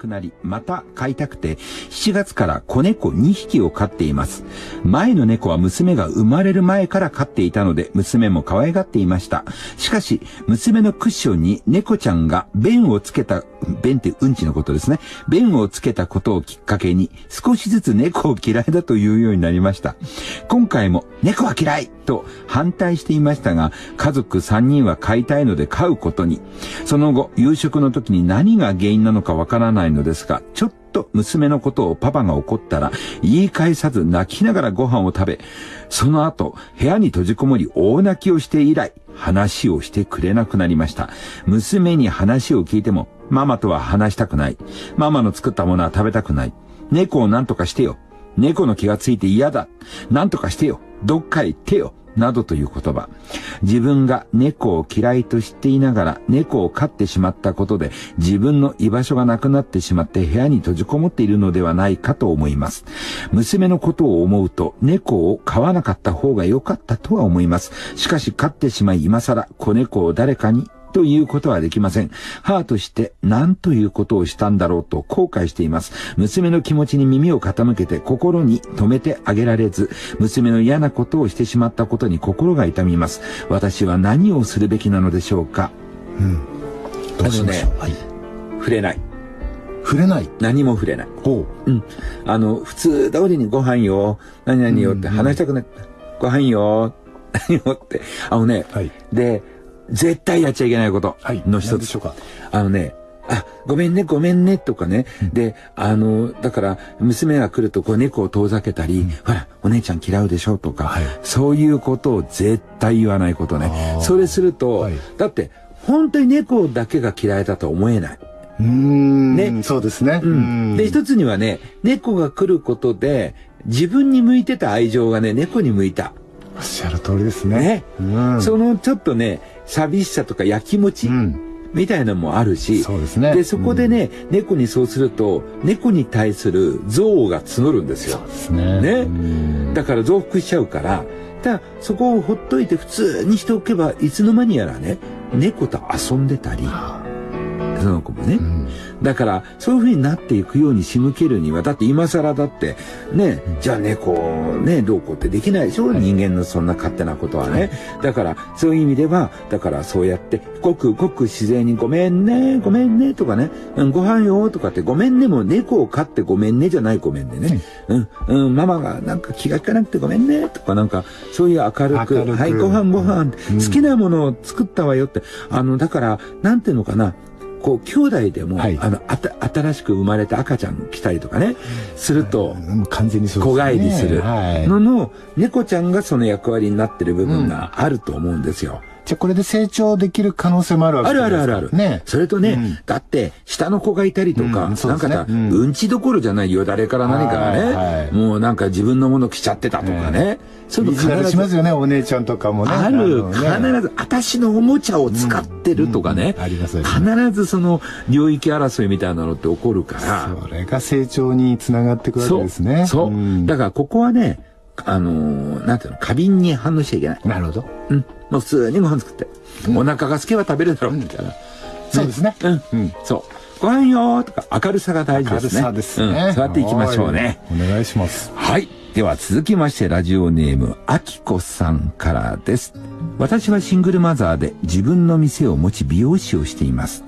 くなり、また飼いたくて、7月から子猫2匹を飼っています。前の猫は娘が生まれる前から飼っていたので、娘も可愛がっていました。しかし、娘のクッションに猫ちゃんが便をつけた、便ってうんちのことですね。便をつけたことをきっかけに、少しずつ猫を嫌いだというようになりました。今回も、猫は嫌いと反対していましたが、家族3人は飼いたいので飼うことに。その後、夕食の時に何が原因なのかわからないのですが、ちょっと娘のことをパパが怒ったら、言い返さず泣きながらご飯を食べ、その後、部屋に閉じこもり大泣きをして以来、話をしてくれなくなりました。娘に話を聞いても、ママとは話したくない。ママの作ったものは食べたくない。猫を何とかしてよ。猫の気がついて嫌だ。何とかしてよ。どっかへ行ってよ。などという言葉。自分が猫を嫌いと知っていながら猫を飼ってしまったことで自分の居場所がなくなってしまって部屋に閉じこもっているのではないかと思います。娘のことを思うと猫を飼わなかった方が良かったとは思います。しかし飼ってしまい今更子猫を誰かにということはできません。母として何ということをしたんだろうと後悔しています。娘の気持ちに耳を傾けて心に留めてあげられず、娘の嫌なことをしてしまったことに心が痛みます。私は何をするべきなのでしょうか？うん。どうしましょう、ね、はい。触れない。触れない？何も触れない。ほう。うん。あの、普通通りにご飯よ、何々よって話したくない。うんうん、ご飯よ、何よって。あのね、はい、で、絶対やっちゃいけないことの一つ。はい、あのね、あ、ごめんね、ごめんね、とかね。うん、で、あの、だから、娘が来ると、こう、猫を遠ざけたり、うん、ほら、お姉ちゃん嫌うでしょ、とか、はい、そういうことを絶対言わないことね。それすると、はい、だって、本当に猫だけが嫌いだと思えない。うん。ね。そうですね。うん。で、一つにはね、猫が来ることで、自分に向いてた愛情がね、猫に向いた。おっしゃる通りですね。ね。うん、そのちょっとね、寂しさとかやきもち、みたいなのもあるし、そうですね。で、そこでね、うん、猫にそうすると、猫に対する憎悪が募るんですよ。そうですね。ね。だから増幅しちゃうから、ただ、そこをほっといて普通にしておけば、いつの間にやらね、猫と遊んでたり、その子もね。うん。だから、そういう風になっていくように仕向けるには、だって今更だって、ね、じゃあ猫、ね、どうこうってできないでしょ、はい、人間のそんな勝手なことはね。はい、だから、そういう意味では、だからそうやって、ごくごく自然にごめんね、ごめんね、とかね、うん、ご飯よ、とかって、ごめんねも猫を飼ってごめんねじゃないごめんね。ね。うん、うん、ママがなんか気が利かなくてごめんね、とかなんか、そういう明るく、はい、ご飯ご飯、うん、好きなものを作ったわよって、あの、だから、なんていうのかな、こう、兄弟でも、はい、あの、あた、新しく生まれた赤ちゃん来たりとかね、すると、完全にそう子帰りするのの、猫ちゃんがその役割になってる部分があると思うんですよ。じゃこれで成長できる可能性もあるわけですかあるあるあるある。ね。それとね、うん、だって、下の子がいたりとか、うんね、なんかさ、うん、うんちどころじゃないよ、誰から何からね、はい、もうなんか自分のもの来ちゃってたとかね。そういうの必ずしますよね、お姉ちゃんとかもね。ある、ね、必ず、私のおもちゃを使ってるとかね。ありますよね。必ずその領域争いみたいなのって起こるから。それが成長につながっていくわけですね。そう。そうだからここはね、あのー、なんていうの、過敏に反応しちゃいけない。なるほど。うん。もう普通にご飯作って。うん、お腹が空けば食べるだろう、みたいな。そうですね。うん。うん。そう。ご飯よとか明るさが大事ですね。明るさですね。うん、そうやっていきましょうね。お願いします。はい。では続きましてラジオネーム、あきこさんからです。私はシングルマザーで自分の店を持ち美容師をしています。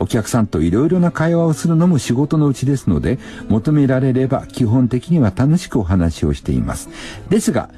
お客さんといろいろな会話をするのも仕事のうちですので、求められれば基本的には楽しくお話をしています。ですが、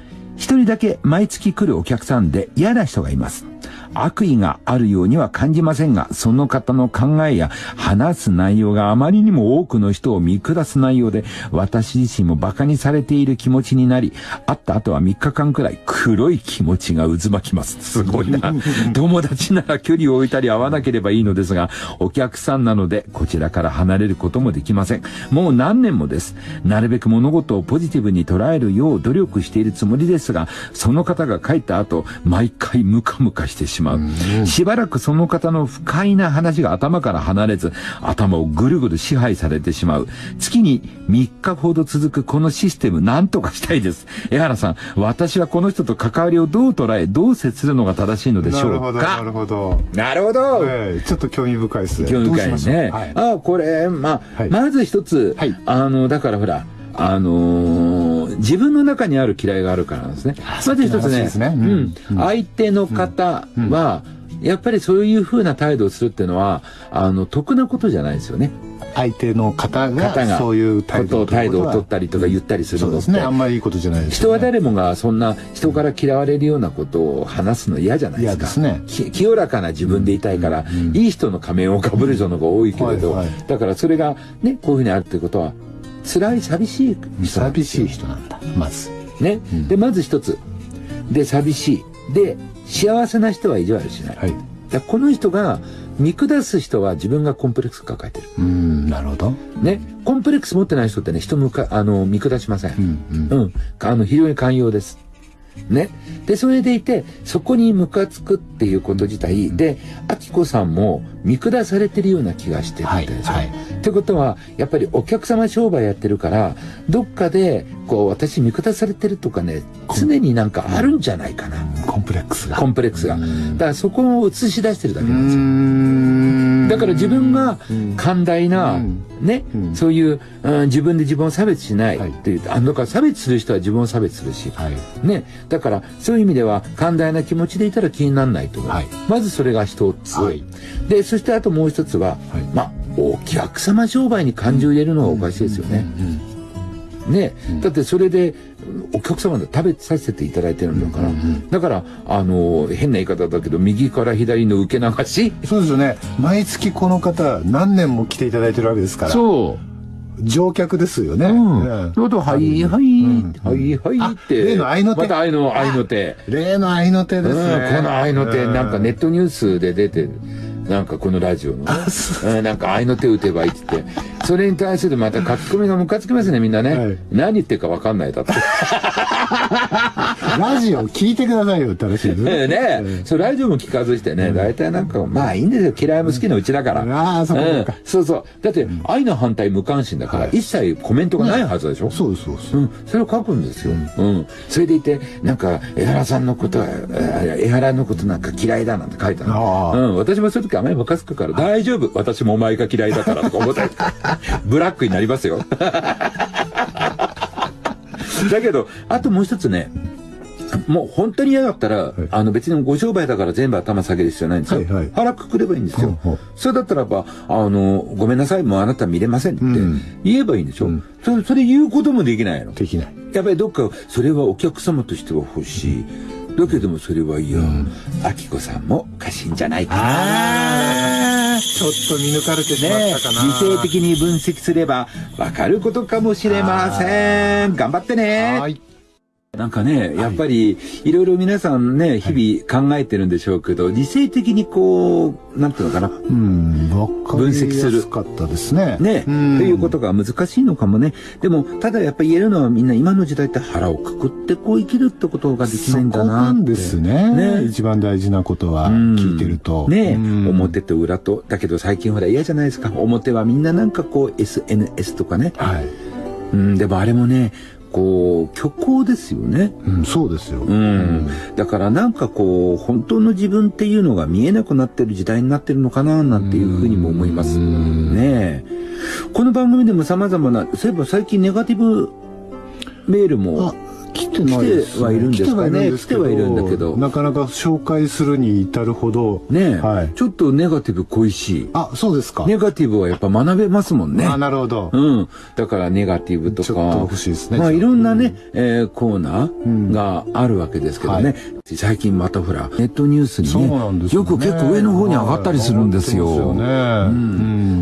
一人だけ毎月来るお客さんで嫌な人がいます。悪意があるようには感じませんが、その方の考えや話す内容があまりにも多くの人を見下す内容で、私自身も馬鹿にされている気持ちになり、会った後は3日間くらい黒い気持ちが渦巻きます。すごいな。友達なら距離を置いたり会わなければいいのですが、お客さんなのでこちらから離れることもできません。もう何年もです。なるべく物事をポジティブに捉えるよう努力しているつもりですが、その方が帰った後、毎回ムカムカしてしままう。しばらくその方の不快な話が頭から離れず、頭をぐるぐる支配されてしまう。月に3日ほど続くこのシステム、なんとかしたいです。江原さん、私はこの人と関わりをどう捉え、どう接するのが正しいのでしょうなるほど、なかるほど。なるほどええちょっと興味深いですね。興味深いね。はいあこれ、まあ、はいまず一つ、はいあの、だからほら、あのー自分の中にある嫌いがあるからなんですね。まず一つねねううんん相手の方は、やっぱりそういう風な態度をするっていうのは、あの、得なことじゃないですよね。相手の方方がが、そういう態度を態度を取っったりとか言ったりするのって。ね。あんまりいいことじゃないですよね。人は誰もがそんな人から嫌われるようなことを話すの嫌じゃないですか。ねき清らかな自分でいたいから、いい人の仮面をかぶる人の方が多いけれど、はいはいだからそれがね、こういうふうにあるってことは、辛い、寂しい寂しい人なんだ。まず。ね。で、まず一つ。で、寂しい。で、幸せな人は意地悪しない。はい。だこの人が見下す人は自分がコンプレックス抱えてる。うん、なるほど。ね。コンプレックス持ってない人ってね、人向か、あの、見下しません。うん、うん。うん。あの、非常に寛容です。ね。で、それでいて、そこにムカつくっていうこと自体で、アキコさんも見下されてるような気がしてるはい、んでしょ。はい。ってことは、やっぱりお客様商売やってるから、どっかで、こう、私見下されてるとかね、常になんかあるんじゃないかな。コンプレックスが。コンプレックスが。だからそこを映し出してるだけうなんですよ。ん。だから自分がうん。寛大な、うん。ね、うん。そういう、うん自分で自分を差別しない。はい。っていう、あだから差別する人は自分を差別するし、はい。ね、だからそういう意味では寛大な気持ちでいたら気にならないと思う、はい。まずそれが一つ、はい。でそしてあともう一つは、はい。まあお客様商売に感情を入れるのはおかしいですよね、ね、だってそれでお客様で食べさせていただいてるんだから、だからあの変な言い方だけど右から左の受け流し そうですよね。毎月この方、何年も来ていただいてるわけですから。そう乗客ですよね。うん。と、はい、はい、んはい、はいって。あ例の愛の手また愛の、愛の手。例の愛の手うん、ですね。この愛の手、うんなんかネットニュースで出てる。なんかこのラジオのね。うん、なんか愛の手打てばいいって言って。それに対するまた書き込みがムカつきますね、みんなね。はい何言ってるかわかんないだって。ラジオ聞いてくださいよって話です ね。ねそう、ラジオも聞かずしてね、大体なんか、まあいいんですよ。嫌いも好きなうちだから。ああ、そうかそうそうそう。だって、愛の反対無関心だから、一切コメントがないはずでしょ？そうそうです。うん、それを書くんですよ。うん。それでいて、なんか、江原さんのことは、えー江原のことなんか嫌いだなんて書いたの。うん。私もそういう時あまりムカつくから、大丈夫。私もお前が嫌いだからとか思ったり ブラックになりますよ。だけど、あともう一つね、もう本当に嫌だったら、あの別にご商売だから全部頭下げる必要ないんですよ。はいはい腹くくればいいんですよ。ほうほうそれだったらば、あの、ごめんなさい、もうあなた見れませんってん言えばいいんでしょ。んそれ、それ言うこともできないの。できない。やっぱりどっか、それはお客様としては欲しい。だけどもそれはいや、あきこさんも過信じゃないかな。ちょっと見抜かれてしまねったかな。理性的に分析すればわかることかもしれません。頑張ってね。はい。なんかね、やっぱり、いろいろ皆さんね、日々考えてるんでしょうけど、理性的にこう、なんていうのかな、うん、分析するかったですね。ね、うんっていうことが難しいのかもね。でも、ただやっぱり言えるのはみんな今の時代って腹をくくってこう生きるってことができないんだなって。なんですね。ね一番大事なことは、うん聞いてると。ねうん表と裏と。だけど最近ほら嫌じゃないですか。表はみんななんかこう SNS とかね。はい。うん、でもあれもね、こう、虚構ですよね。うん、そうですよ。うん。だからなんかこう、本当の自分っていうのが見えなくなってる時代になってるのかな、なんていうふうにも思います。うんねえ。この番組でも様々な、そういえば最近ネガティブメールもあ、来てないです、来てはいるんですかね来てはいるんだけどなかなか紹介するに至るほど。ねえ、はいちょっとネガティブ恋しい。あ、そうですか。ネガティブはやっぱ学べますもんね。あ、なるほど。うん。だからネガティブとか。ちょっと欲しいですねまあいろんなね、えーコーナんーがあるわけですけどね。はい最近またほら、ネットニュースにそうね、なんですよ、ね。よく結構上の方に上がったりするんですよ。はいね。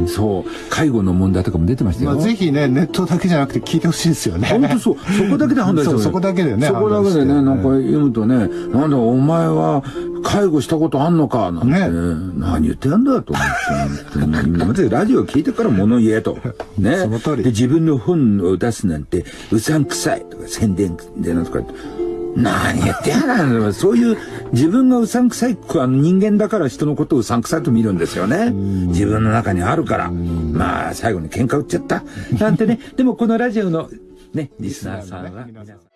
うん。そう。介護の問題とかも出てましたよ。まあ、ぜひね、ネットだけじゃなくて聞いてほしいですよね。本当そう。そこだけで判断してそうそこだけでねそこだけでね、なんか読むとね、なんだ、お前は介護したことあんのかなんて、ね何言ってんだと思って。まずラジオ聞いてから物言えと。ね。その通りで、自分の本を出すなんて、うさんくさいとか宣伝でなんとか。何言ってやがるの？そういう自分がうさんくさいあの人間だから人のことをうさんくさいと見るんですよね。自分の中にあるから。まあ、最後に喧嘩売っちゃった。なんてね。でもこのラジオのね、リスナーさんは。